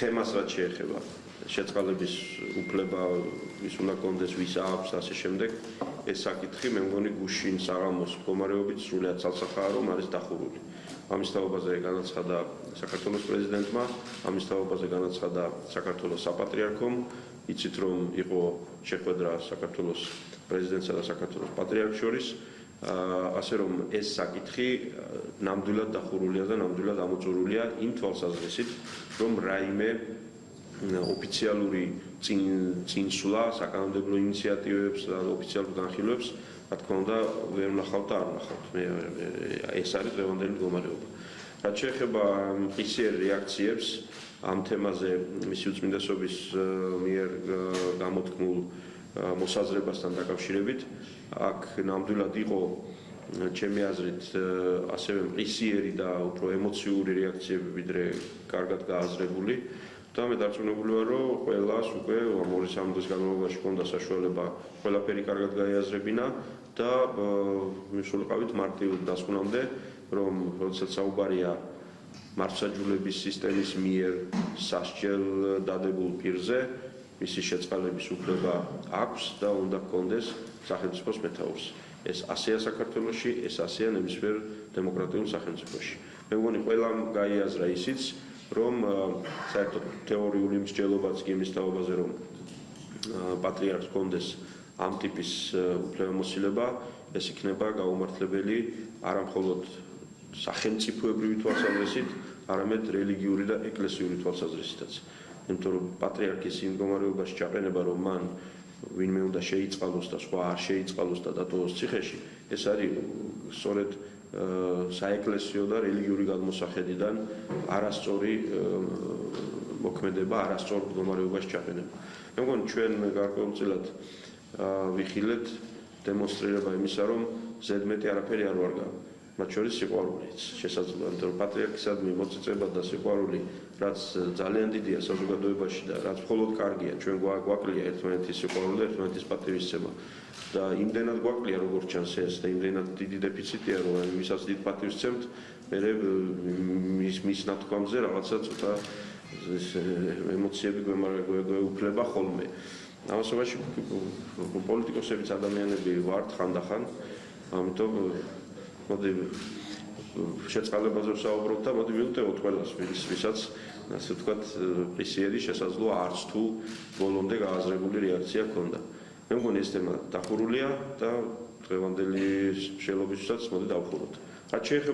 თემას რაც შეეხება შეწყალების უფლება ვის უნდა კონდეს ვის აქვს ასე შემდეგ ეს საკითხი მე მგონი გუშინ საღამოს მდგომარეობით სრულიად ცალსახაა რომ არის დახურული. ამის თაობაზე განაცხადა საქართველოს პრეზიდენტმა ამის თაობაზე განაცხადა საქართველოს საპატრიარქომ. იცით რომ იყო შეხვედრა საქართველოს პრეზიდენტსა და საქართველოს პატრიარქს შორის ასე რომ ეს საკითხი ნამდვილად დახურულია და ნამდვილად ამოწურულია იმ თვალსაზრისით რომ რაიმე ოფიციალური წინ წინსვლა საკანონმდებლო ინიციატივებს და ოფიციალურ განხილვებს რა თქმა უნდა ვერ ნახავთ და არ ნახავთ მე ეს არის დღევანდელი მდგომარეობა. რაც შეეხება ისიერ რეაქციებს ამ თემაზე მისი უწმინდესობის მიერ გამოთქმულ მოსაზრებასთან დაკავშირებით აქ ნამდვილად იყო ჩემი აზრით ასევე მყისიერი და უფრო ემოციური რეაქციები ვიდრე კარგად გააზრებული. და მე დარწმუნებული ვარ რომ ყველას უკვე ამ ორი სამ დღის განმავლობაში ჰქონდა საშუალება ყველაფერი კარგად გაიაზრებინა და მისულიყავით მარტივ დასკვნამდე რომ როდესაც საუბარია მართლმსაჯულების სისტემის მიერ სასჯელ დადებულ პირზე მისი შეწყალების უფლება აქვს და უნდა გქონდეს სახელმწიფოს მეთაურს. ეს ასეა საქართველოში, ეს ასეა ნებისმიერ დემოკრატიულ სახელმწიფოში. მე მგონი ყველამ გაიაზრა ისიც, რომ საერთოდ თეორიული მსჯელობაც კი იმის თაობაზე, რომ პატრიარქს გქონდეს ამ ტიპის უფლებამოსილება, ეს იქნება გაუმართლებელი არა მხოლოდ სახელმწიფოებრივი თვალსაზრისით, არამედ რელიგიური და ეკლესიური თვალსაზრისითაც. იმიტომ რომ პატრიარქის იმ მდგომარეობაში ჩაყენება რომ მან ვინმე უნდა შეიწყალოს და სხვა არ შეიწყალოს და დატოვოს ციხეში ეს არის სწორედ საეკლესიო და რელიგიური გადმოსახედიდან არასწორი მოქმედება, არასწორ მდგომარეობაში ჩაყენება. მე მგონი ჩვენ გარკვეულწილად ვიხილეთ დემონსტრირება იმისა რომ ზედმეტი არაფერი არ ვარგა. მათ შორის სიყვარულიც შესაძლოა რომ პატრიარქისადმი მოწიწება და სიყვარული რაც ძალიან დიდია საზოგადოებაში და რაც მხოლოდ კარგია. ჩვენ გვაკლია ერთმანეთის სიყვარული ერთმანეთის პატივისცემა. და იმდენად გვაკლია როგორც ჩანს ეს და იმდენად დიდი დეფიციტია რომ იმისაც დიდ პატივისცემთ მე მის მის ნათქვამზე რაღაცა ცოტა ეს ემოციები გვეუფლება ხოლმე. ამასობაში პოლიტიკოსებიც ადამიანები ვართ ხანდახან ამიტომ მოდი შეწყალებაზე ვსაუბრობ და მოდი მივუტევოთ ყველას ვის ვისაც ასე ვთქვათ პრესიედი შესაძლოა არც თუ ბოლომდე გააზრებული რეაქცია ქონდა. მე მგონი ეს თემა დახურულია და დღევანდელი შენობისთვისაც მოდი დავხუროთ. რაც შეეხება